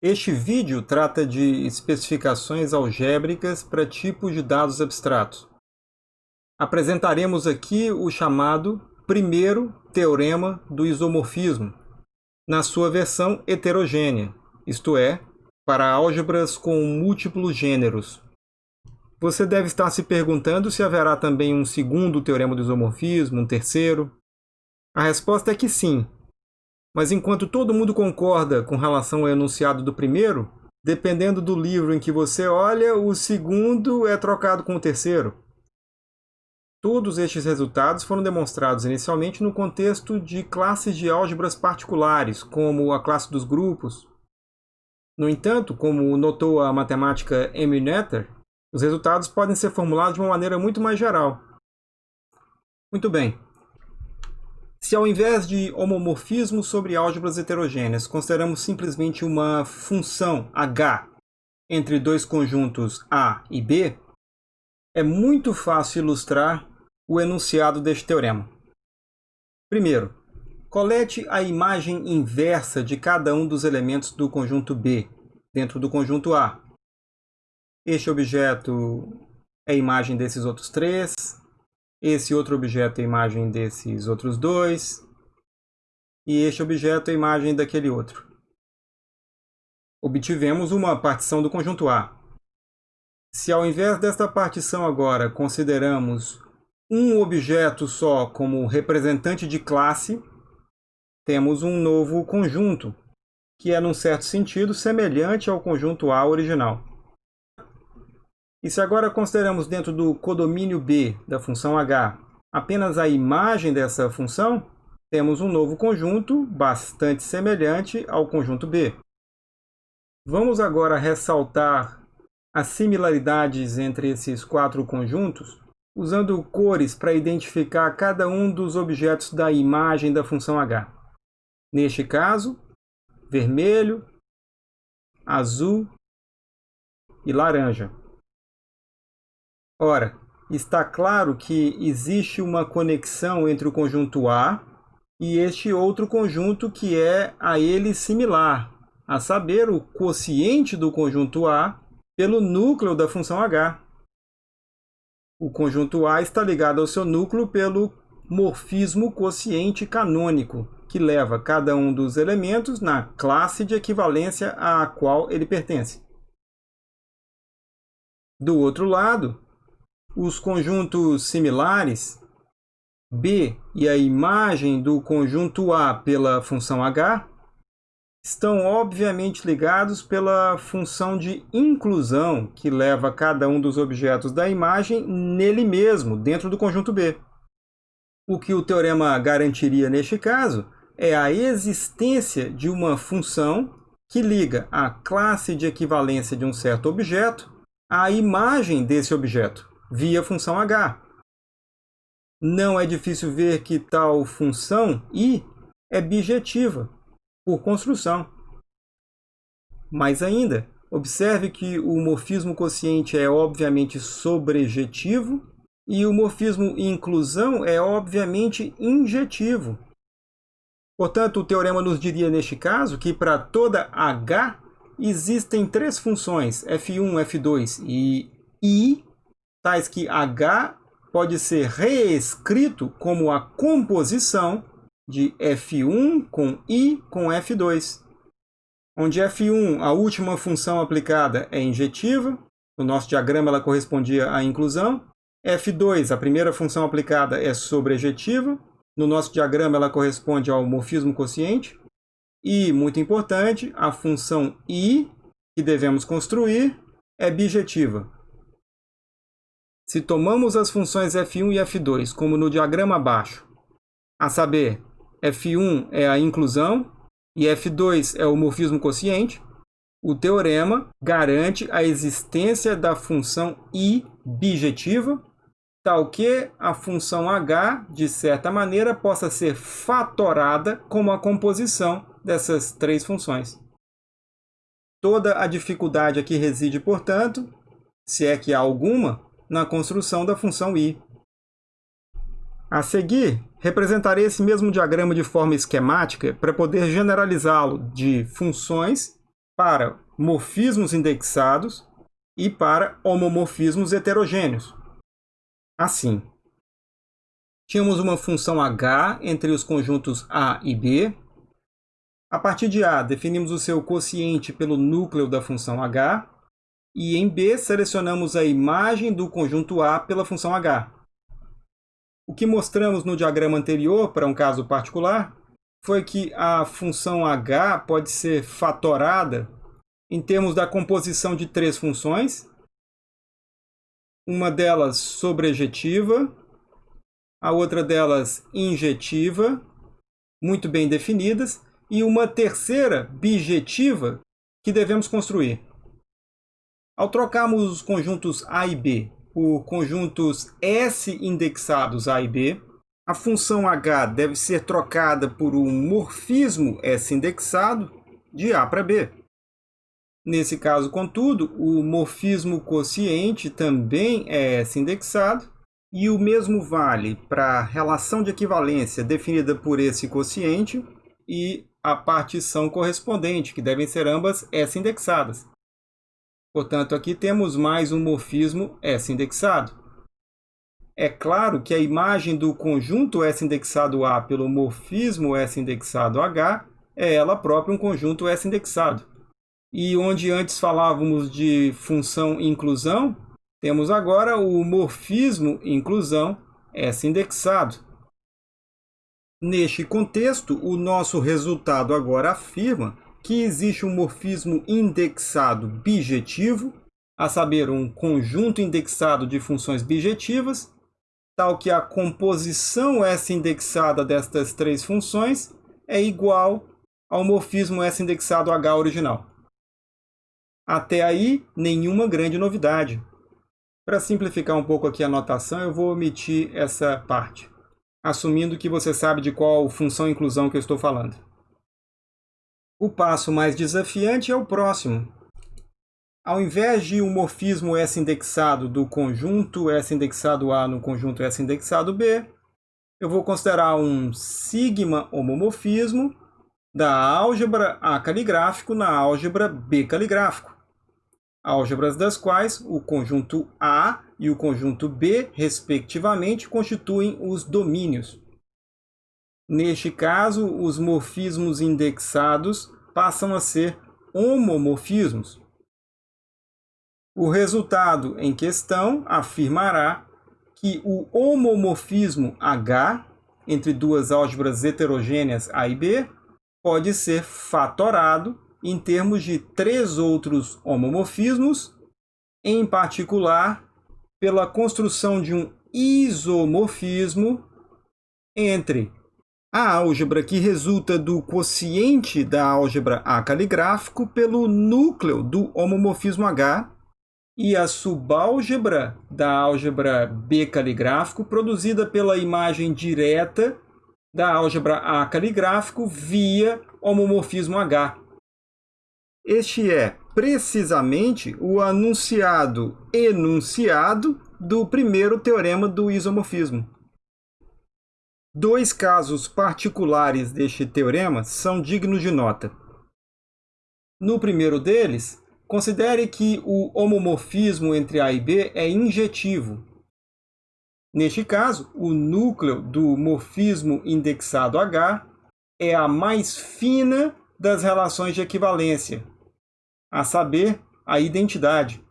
Este vídeo trata de especificações algébricas para tipos de dados abstratos. Apresentaremos aqui o chamado primeiro teorema do isomorfismo, na sua versão heterogênea, isto é, para álgebras com múltiplos gêneros. Você deve estar se perguntando se haverá também um segundo teorema do isomorfismo, um terceiro. A resposta é que sim, mas enquanto todo mundo concorda com relação ao enunciado do primeiro, dependendo do livro em que você olha, o segundo é trocado com o terceiro. Todos estes resultados foram demonstrados inicialmente no contexto de classes de álgebras particulares, como a classe dos grupos. No entanto, como notou a matemática Emil Noether, os resultados podem ser formulados de uma maneira muito mais geral. Muito bem, se ao invés de homomorfismo sobre álgebras heterogêneas, consideramos simplesmente uma função h entre dois conjuntos A e B, é muito fácil ilustrar o enunciado deste teorema. Primeiro, colete a imagem inversa de cada um dos elementos do conjunto B dentro do conjunto A. Este objeto é a imagem desses outros três, esse outro objeto é a imagem desses outros dois. E este objeto é a imagem daquele outro. Obtivemos uma partição do conjunto A. Se ao invés desta partição agora consideramos um objeto só como representante de classe, temos um novo conjunto, que é, num certo sentido, semelhante ao conjunto A original. E se agora consideramos dentro do codomínio B da função h apenas a imagem dessa função, temos um novo conjunto bastante semelhante ao conjunto B. Vamos agora ressaltar as similaridades entre esses quatro conjuntos, usando cores para identificar cada um dos objetos da imagem da função h. Neste caso, vermelho, azul e laranja. Ora, está claro que existe uma conexão entre o conjunto A e este outro conjunto que é a ele similar, a saber, o quociente do conjunto A pelo núcleo da função h. O conjunto A está ligado ao seu núcleo pelo morfismo quociente canônico, que leva cada um dos elementos na classe de equivalência à qual ele pertence. Do outro lado, os conjuntos similares, B e a imagem do conjunto A pela função h, estão obviamente ligados pela função de inclusão que leva cada um dos objetos da imagem nele mesmo, dentro do conjunto B. O que o teorema garantiria neste caso é a existência de uma função que liga a classe de equivalência de um certo objeto à imagem desse objeto via função h. Não é difícil ver que tal função i é bijetiva, por construção. Mais ainda, observe que o morfismo quociente é obviamente sobrejetivo e o morfismo inclusão é obviamente injetivo. Portanto, o teorema nos diria neste caso que para toda h existem três funções, f1, f2 e i tais que H pode ser reescrito como a composição de F1 com I com F2, onde F1, a última função aplicada, é injetiva, no nosso diagrama ela correspondia à inclusão, F2, a primeira função aplicada, é sobrejetiva, no nosso diagrama ela corresponde ao morfismo quociente, e, muito importante, a função I, que devemos construir, é bijetiva, se tomamos as funções f1 e f2 como no diagrama abaixo, a saber, f1 é a inclusão e f2 é o morfismo quociente, o teorema garante a existência da função i bijetiva, tal que a função h, de certa maneira, possa ser fatorada como a composição dessas três funções. Toda a dificuldade aqui reside, portanto, se é que há alguma, na construção da função i. A seguir, representarei esse mesmo diagrama de forma esquemática para poder generalizá-lo de funções para morfismos indexados e para homomorfismos heterogêneos. Assim, tínhamos uma função h entre os conjuntos A e B. A partir de A, definimos o seu quociente pelo núcleo da função h. E em B, selecionamos a imagem do conjunto A pela função h. O que mostramos no diagrama anterior, para um caso particular, foi que a função h pode ser fatorada em termos da composição de três funções. Uma delas sobrejetiva, a outra delas injetiva, muito bem definidas, e uma terceira bijetiva que devemos construir. Ao trocarmos os conjuntos A e B por conjuntos S indexados A e B, a função h deve ser trocada por um morfismo S indexado de A para B. Nesse caso, contudo, o morfismo quociente também é S indexado, e o mesmo vale para a relação de equivalência definida por esse quociente e a partição correspondente, que devem ser ambas S indexadas. Portanto, aqui temos mais um morfismo S indexado. É claro que a imagem do conjunto S indexado A pelo morfismo S indexado H é ela própria um conjunto S indexado. E onde antes falávamos de função inclusão, temos agora o morfismo inclusão S indexado. Neste contexto, o nosso resultado agora afirma que existe um morfismo indexado bijetivo, a saber, um conjunto indexado de funções bijetivas, tal que a composição S indexada destas três funções é igual ao morfismo S indexado H original. Até aí, nenhuma grande novidade. Para simplificar um pouco aqui a notação, eu vou omitir essa parte, assumindo que você sabe de qual função inclusão que eu estou falando. O passo mais desafiante é o próximo, ao invés de um morfismo S indexado do conjunto S indexado A no conjunto S indexado B, eu vou considerar um sigma homomorfismo da álgebra A caligráfico na álgebra B caligráfico. Álgebras das quais o conjunto A e o conjunto B, respectivamente, constituem os domínios. Neste caso, os morfismos indexados passam a ser homomorfismos. O resultado em questão afirmará que o homomorfismo H entre duas álgebras heterogêneas A e B pode ser fatorado em termos de três outros homomorfismos, em particular pela construção de um isomorfismo entre a álgebra que resulta do quociente da álgebra A caligráfico pelo núcleo do homomorfismo H e a subálgebra da álgebra B caligráfico produzida pela imagem direta da álgebra A caligráfico via homomorfismo H. Este é precisamente o anunciado enunciado do primeiro teorema do isomorfismo. Dois casos particulares deste teorema são dignos de nota. No primeiro deles, Considere que o homomorfismo entre A e B é injetivo. Neste caso, o núcleo do morfismo indexado H é a mais fina das relações de equivalência, a saber, a identidade.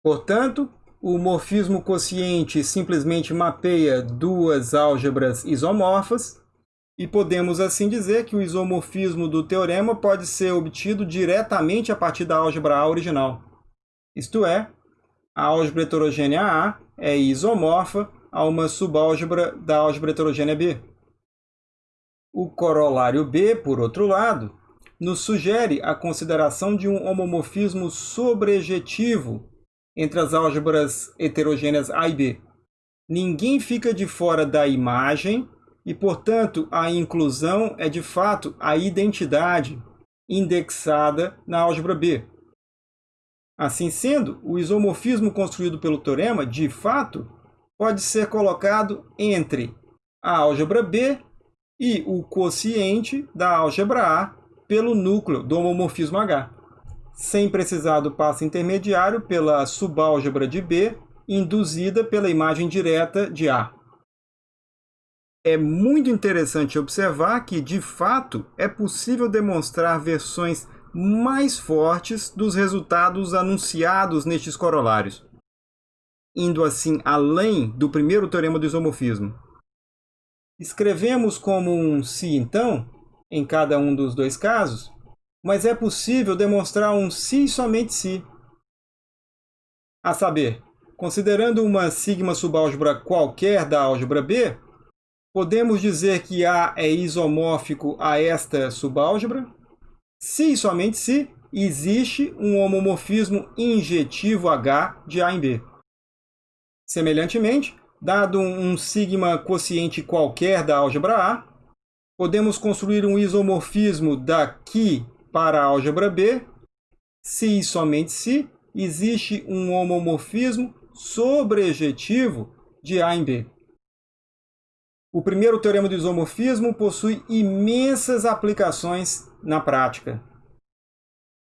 Portanto, o morfismo quociente simplesmente mapeia duas álgebras isomorfas e podemos assim dizer que o isomorfismo do teorema pode ser obtido diretamente a partir da álgebra A original. Isto é, a álgebra heterogênea A é isomorfa a uma subálgebra da álgebra heterogênea B. O corolário B, por outro lado, nos sugere a consideração de um homomorfismo sobrejetivo entre as álgebras heterogêneas A e B. Ninguém fica de fora da imagem e, portanto, a inclusão é de fato a identidade indexada na álgebra B. Assim sendo, o isomorfismo construído pelo teorema, de fato, pode ser colocado entre a álgebra B e o quociente da álgebra A pelo núcleo do homomorfismo H, sem precisar do passo intermediário pela subálgebra de B, induzida pela imagem direta de A. É muito interessante observar que, de fato, é possível demonstrar versões mais fortes dos resultados anunciados nestes corolários, indo assim além do primeiro teorema do isomorfismo. Escrevemos como um se então, em cada um dos dois casos, mas é possível demonstrar um e somente se. A saber, considerando uma sigma subálgebra qualquer da álgebra B, podemos dizer que A é isomórfico a esta subálgebra, se e somente se existe um homomorfismo injetivo H de A em B. Semelhantemente, dado um sigma quociente qualquer da álgebra A, podemos construir um isomorfismo daqui para a álgebra B, se e somente se existe um homomorfismo sobrejetivo de A em B. O primeiro teorema do isomorfismo possui imensas aplicações na prática.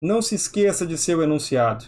Não se esqueça de seu enunciado.